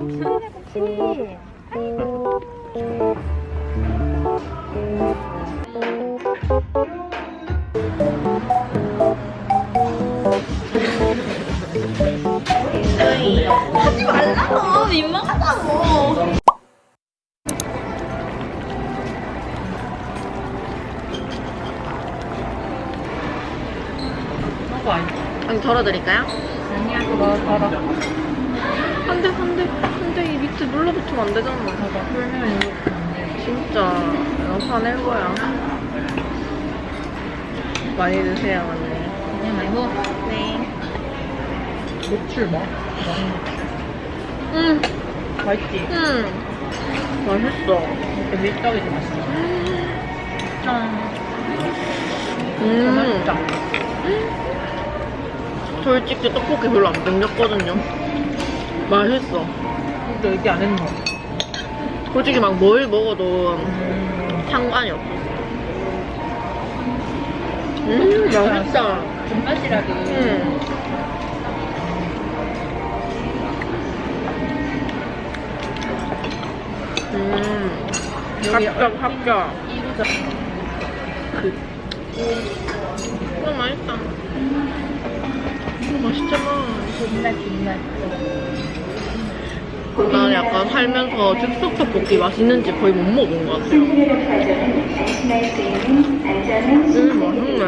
곱슬이 하지 말라고 민망하다고 덜어드릴까요? 아니야 그거 안돼 안돼 이 밑에 눌러붙으면 안 되잖아. 봐봐 풀면 이렇게 안 돼 진짜 이거 화낼 거야. 많이 드세요 언니. 그냥 말고 네. 노출 뭐? 음, 맛있지? 음. 맛있어. 이렇게 밀떡이 좀 맛있어. 짠 음. 맛있다. 솔직히 떡볶이 별로 안 땡겼거든요. 맛있어 근데 얘기 안 했노 솔직히 막 뭘 먹어도 음 상관이 없어. 음 맛있다. 존맛이라도. 음. 음. 합격 합격. 그. 어 맛있다. 어, 맛있잖아. 존맛 존맛 난 약간 살면서 즉석 떡볶이 맛있는지 거의 못 먹어본 것 같아요. 음 맛있네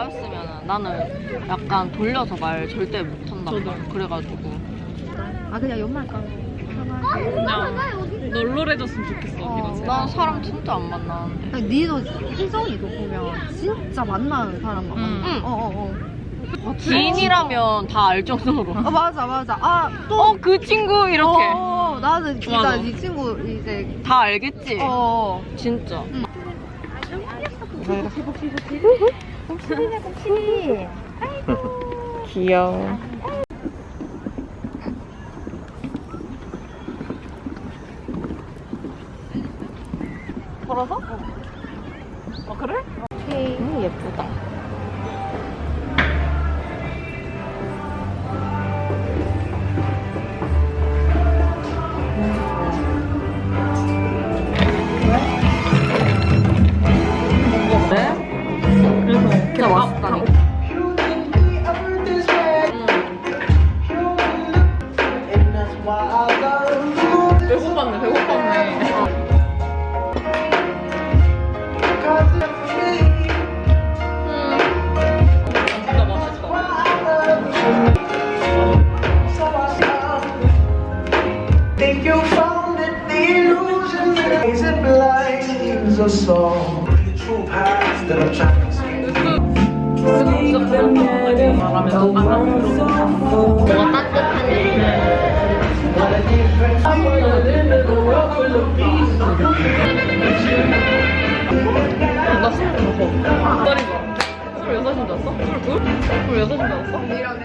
나였으면 나는 약간 돌려서 말 절대 못한다 그래가지고 아 그냥 연말 까 그냥 널널해졌으면 좋겠어 어, 난 사람 진짜 안 만나는데 아니, 니도 희정이도 보면 진짜 만나는 사람만 음. 만나. 응. 어 어어. 어. 지인이라면 다 알 정도로 아 맞아 맞아. 아또 어그 친구 이렇게 어, 나는 진짜 맞아. 네 친구 이제 다 알겠지? 어. 진짜 곱슬이네 곱슬이. 귀여워 걸어서? 아 그래? 오케이. 음 예쁘다 blinds us all. The true paths that I'm trying to see. 말하면서 뭐가 따뜻한 나 스물 다섯 살인가? 스물 여섯인 줄 알았어? 스물 둘? 스물 여섯인 줄 알았어?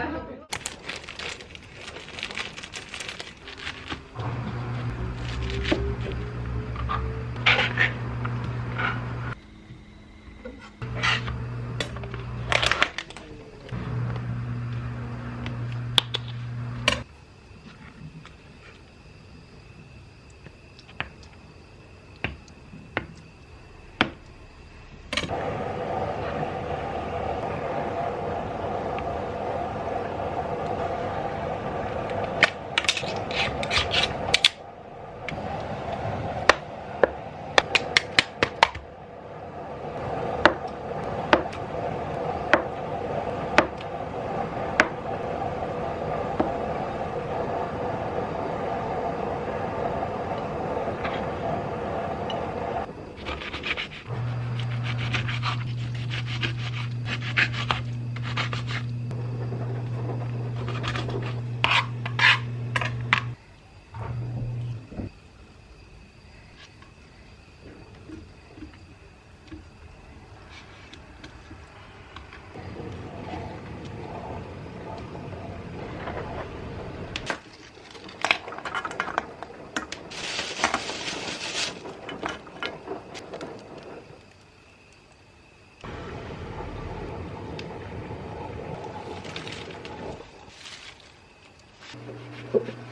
Okay.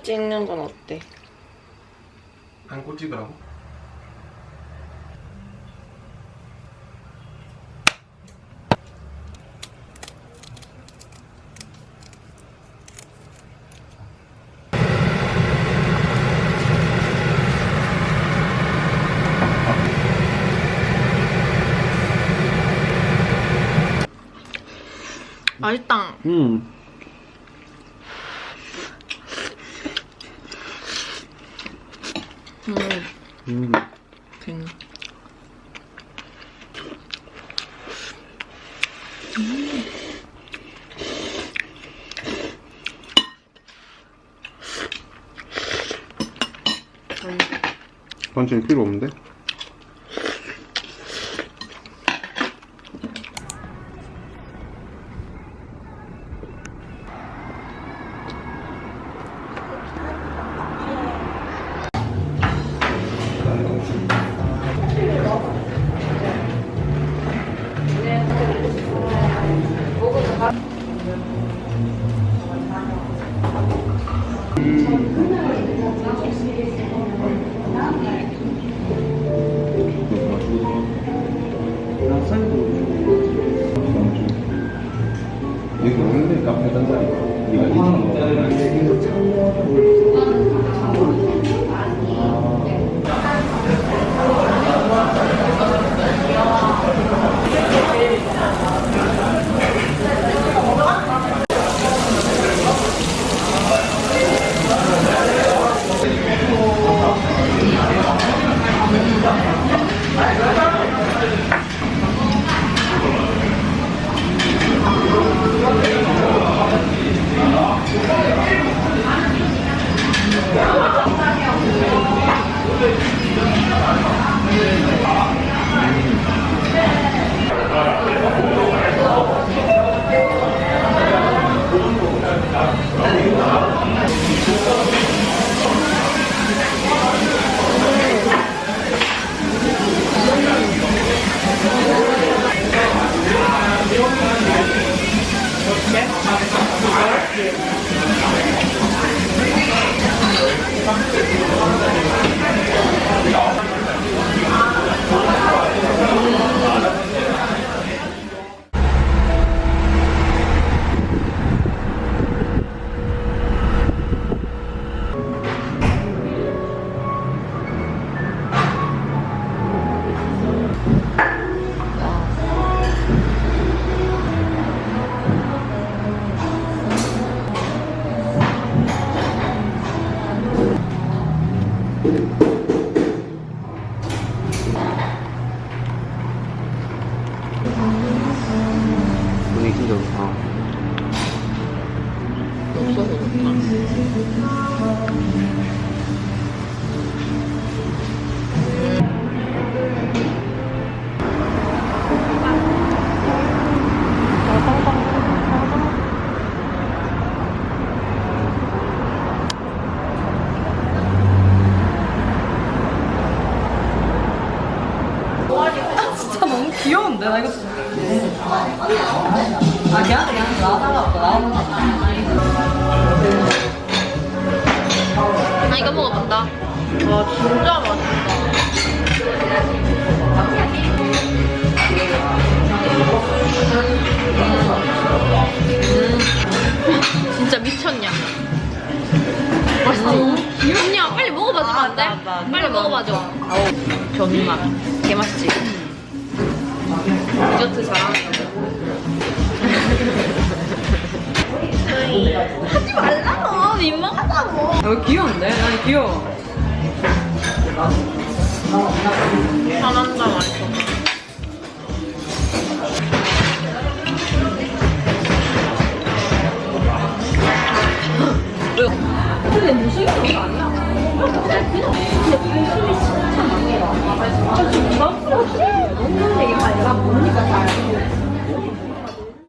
안고 찍는 건 어때? 안고 찍으라고? 맛있다. 음. 음, 음. 괜. 반찬이 필요 없는데? 오는데 카페 단자리 네가 분위기 좋다 없어서 그렇다. 거아 이거 먹어본다. 와 진짜 맛있다. 음, 진짜 미쳤냐? 맛있어. 언니야 빨리 먹어봐주면 안 돼? 빨리 먹어봐줘. 아우 견맛. 개 맛있지. 디저트 잘하는 하지 말라고 민망하다고. 아, 왜 귀여운데? 난 귀여워. 한